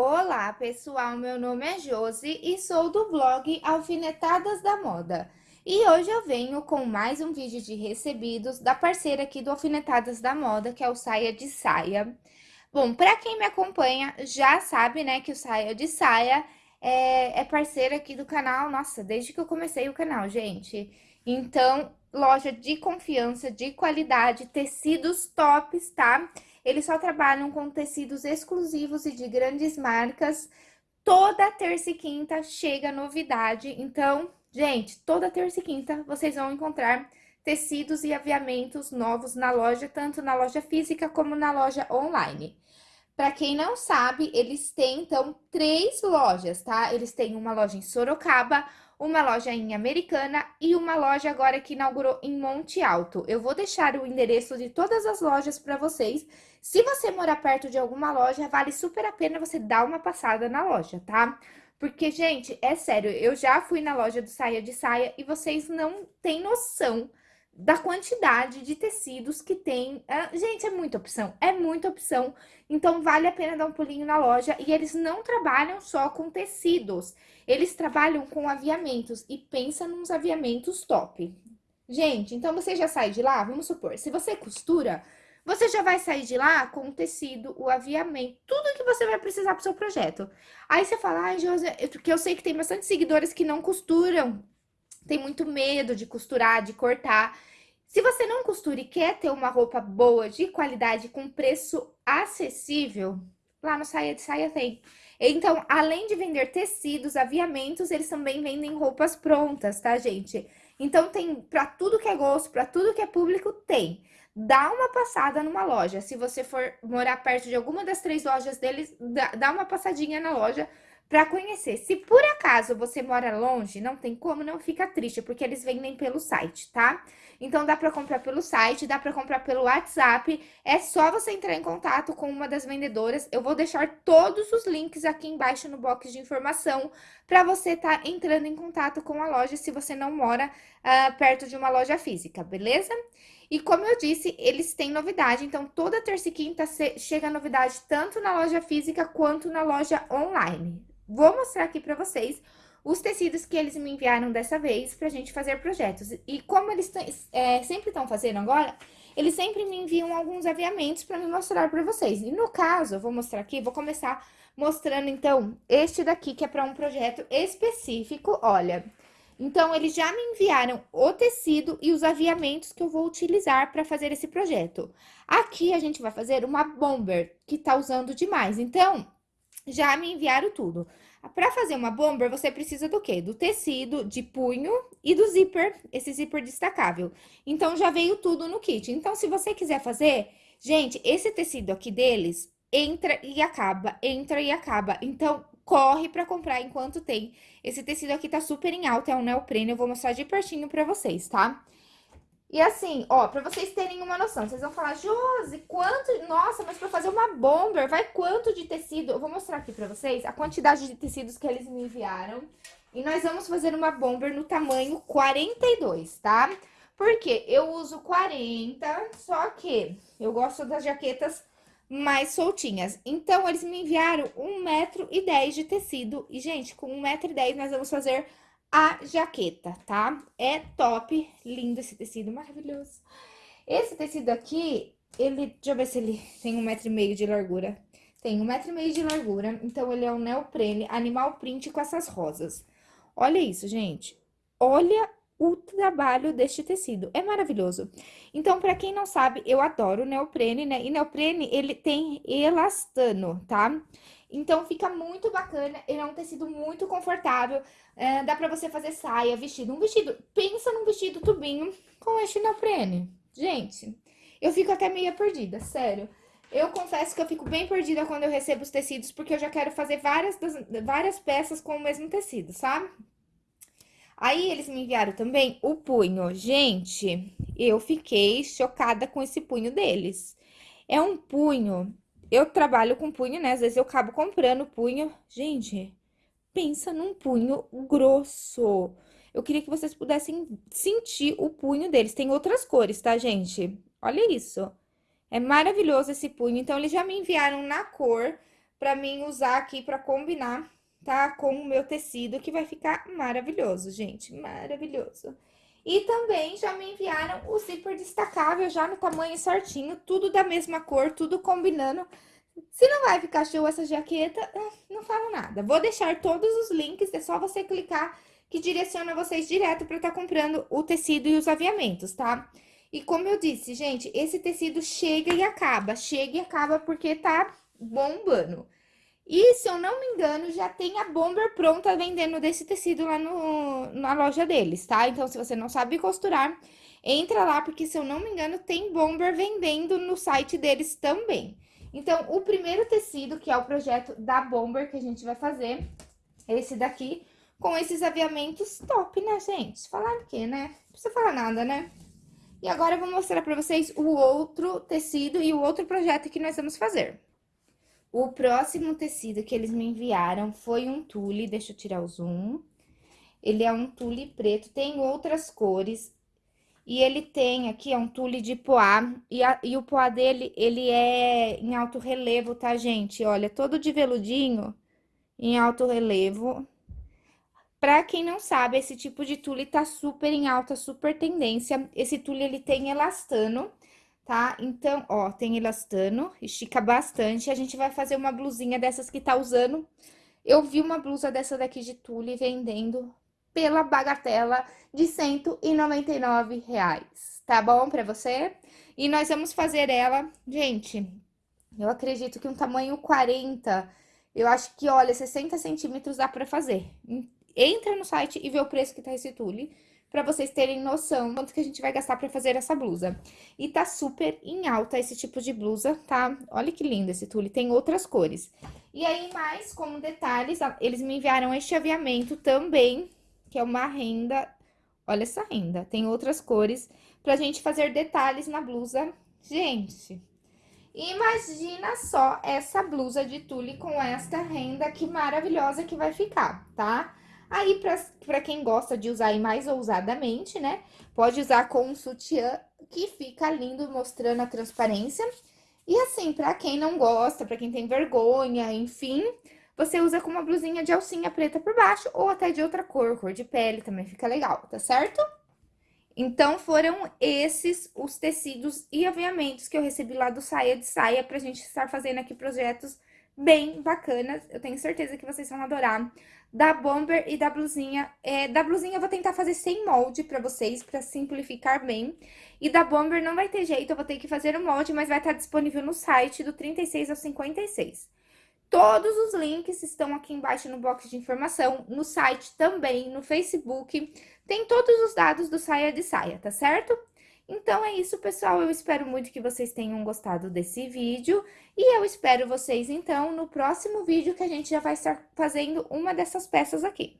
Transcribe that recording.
Olá, pessoal, meu nome é Josi e sou do blog Alfinetadas da Moda. E hoje eu venho com mais um vídeo de recebidos da parceira aqui do Alfinetadas da Moda, que é o Saia de Saia. Bom, para quem me acompanha já sabe, né, que o Saia de Saia é, é parceira aqui do canal, nossa, desde que eu comecei o canal, gente. Então, loja de confiança, de qualidade, tecidos tops, tá? Eles só trabalham com tecidos exclusivos e de grandes marcas. Toda terça e quinta chega novidade. Então, gente, toda terça e quinta vocês vão encontrar tecidos e aviamentos novos na loja, tanto na loja física como na loja online. Para quem não sabe, eles têm, então, três lojas, tá? Eles têm uma loja em Sorocaba, uma loja em Americana e uma loja agora que inaugurou em Monte Alto. Eu vou deixar o endereço de todas as lojas para vocês. Se você morar perto de alguma loja, vale super a pena você dar uma passada na loja, tá? Porque, gente, é sério, eu já fui na loja do Saia de Saia e vocês não têm noção da quantidade de tecidos que tem. Ah, gente, é muita opção, é muita opção. Então, vale a pena dar um pulinho na loja. E eles não trabalham só com tecidos, eles trabalham com aviamentos. E pensa nos aviamentos top. Gente, então você já sai de lá, vamos supor, se você costura, você já vai sair de lá com o tecido, o aviamento, tudo que você vai precisar para o seu projeto. Aí você fala, ai, José, porque eu sei que tem bastante seguidores que não costuram, tem muito medo de costurar, de cortar. Se você não costura e quer ter uma roupa boa, de qualidade, com preço acessível, lá no Saia de Saia tem. Então, além de vender tecidos, aviamentos, eles também vendem roupas prontas, tá, gente? Então, tem para tudo que é gosto, para tudo que é público, tem. Dá uma passada numa loja. Se você for morar perto de alguma das três lojas deles, dá uma passadinha na loja para conhecer. Se por acaso você mora longe, não tem como, não fica triste, porque eles vendem pelo site, tá? Então, dá para comprar pelo site, dá para comprar pelo WhatsApp, é só você entrar em contato com uma das vendedoras. Eu vou deixar todos os links aqui embaixo no box de informação para você estar tá entrando em contato com a loja se você não mora uh, perto de uma loja física, beleza? E como eu disse, eles têm novidade, então toda terça e quinta chega novidade tanto na loja física quanto na loja online. Vou mostrar aqui para vocês os tecidos que eles me enviaram dessa vez pra gente fazer projetos. E como eles é, sempre estão fazendo agora, eles sempre me enviam alguns aviamentos para me mostrar para vocês. E no caso, eu vou mostrar aqui, vou começar mostrando então este daqui que é para um projeto específico, olha. Então, eles já me enviaram o tecido e os aviamentos que eu vou utilizar para fazer esse projeto. Aqui, a gente vai fazer uma bomber, que tá usando demais. Então, já me enviaram tudo. Para fazer uma bomber, você precisa do quê? Do tecido, de punho e do zíper, esse zíper destacável. Então, já veio tudo no kit. Então, se você quiser fazer... Gente, esse tecido aqui deles entra e acaba, entra e acaba. Então, corre para comprar enquanto tem. Esse tecido aqui tá super em alta, é um neoprene, eu vou mostrar de pertinho para vocês, tá? E assim, ó, pra vocês terem uma noção, vocês vão falar, Josi, quanto... Nossa, mas pra fazer uma bomber, vai quanto de tecido? Eu vou mostrar aqui pra vocês a quantidade de tecidos que eles me enviaram. E nós vamos fazer uma bomber no tamanho 42, tá? Porque eu uso 40, só que eu gosto das jaquetas mais soltinhas. Então, eles me enviaram 1,10m de tecido. E, gente, com 1,10m nós vamos fazer a jaqueta, tá? É top, lindo esse tecido, maravilhoso. Esse tecido aqui, ele, deixa eu ver se ele tem um metro e meio de largura. Tem um metro e meio de largura, então ele é um neoprene animal print com essas rosas. Olha isso, gente. Olha o trabalho deste tecido, é maravilhoso. Então, para quem não sabe, eu adoro neoprene, né? E neoprene, ele tem elastano, tá? Então, fica muito bacana, ele é um tecido muito confortável, é, dá pra você fazer saia, vestido. Um vestido, pensa num vestido tubinho com este neoprene. Gente, eu fico até meio perdida, sério. Eu confesso que eu fico bem perdida quando eu recebo os tecidos, porque eu já quero fazer várias, várias peças com o mesmo tecido, sabe? Aí, eles me enviaram também o punho. Gente, eu fiquei chocada com esse punho deles. É um punho eu trabalho com punho, né? Às vezes eu acabo comprando punho. Gente, pensa num punho grosso. Eu queria que vocês pudessem sentir o punho deles. Tem outras cores, tá, gente? Olha isso. É maravilhoso esse punho. Então, eles já me enviaram na cor pra mim usar aqui pra combinar, tá? Com o meu tecido, que vai ficar maravilhoso, gente, maravilhoso. E também já me enviaram o zíper destacável, já no tamanho certinho, tudo da mesma cor, tudo combinando. Se não vai ficar show essa jaqueta, ah, não falo nada. Vou deixar todos os links, é só você clicar que direciona vocês direto para estar tá comprando o tecido e os aviamentos, tá? E como eu disse, gente, esse tecido chega e acaba, chega e acaba porque tá bombando. E, se eu não me engano, já tem a bomber pronta vendendo desse tecido lá no, na loja deles, tá? Então, se você não sabe costurar, entra lá, porque, se eu não me engano, tem bomber vendendo no site deles também. Então, o primeiro tecido, que é o projeto da bomber que a gente vai fazer, esse daqui, com esses aviamentos top, né, gente? Falar o quê, né? Não precisa falar nada, né? E agora eu vou mostrar pra vocês o outro tecido e o outro projeto que nós vamos fazer. O próximo tecido que eles me enviaram foi um tule, deixa eu tirar o zoom. Ele é um tule preto, tem outras cores. E ele tem aqui, é um tule de poá, e, a, e o poá dele, ele é em alto relevo, tá, gente? Olha, todo de veludinho, em alto relevo. Pra quem não sabe, esse tipo de tule tá super em alta, super tendência. Esse tule, ele tem elastano, tá? Então, ó, tem elastano, estica bastante. A gente vai fazer uma blusinha dessas que tá usando. Eu vi uma blusa dessa daqui de tule vendendo pela bagatela de 199 reais, tá bom pra você? E nós vamos fazer ela, gente, eu acredito que um tamanho 40, eu acho que, olha, 60 centímetros dá pra fazer. Entra no site e vê o preço que tá esse tule para vocês terem noção quanto que a gente vai gastar para fazer essa blusa. E tá super em alta esse tipo de blusa, tá? Olha que lindo esse tule, tem outras cores. E aí, mais como detalhes, eles me enviaram este aviamento também, que é uma renda... Olha essa renda, tem outras cores pra gente fazer detalhes na blusa. Gente, imagina só essa blusa de tule com esta renda, que maravilhosa que vai ficar, tá? Aí, para quem gosta de usar mais ousadamente, né? Pode usar com um sutiã que fica lindo, mostrando a transparência. E assim, para quem não gosta, para quem tem vergonha, enfim, você usa com uma blusinha de alcinha preta por baixo ou até de outra cor, cor de pele também fica legal, tá certo? Então, foram esses os tecidos e aviamentos que eu recebi lá do Saia de Saia pra gente estar fazendo aqui projetos bem bacanas. Eu tenho certeza que vocês vão adorar. Da bomber e da blusinha. É, da blusinha eu vou tentar fazer sem molde pra vocês, pra simplificar bem. E da bomber não vai ter jeito, eu vou ter que fazer o molde, mas vai estar disponível no site do 36 ao 56. Todos os links estão aqui embaixo no box de informação, no site também, no Facebook. Tem todos os dados do Saia de Saia, tá certo? Então, é isso, pessoal. Eu espero muito que vocês tenham gostado desse vídeo. E eu espero vocês, então, no próximo vídeo que a gente já vai estar fazendo uma dessas peças aqui.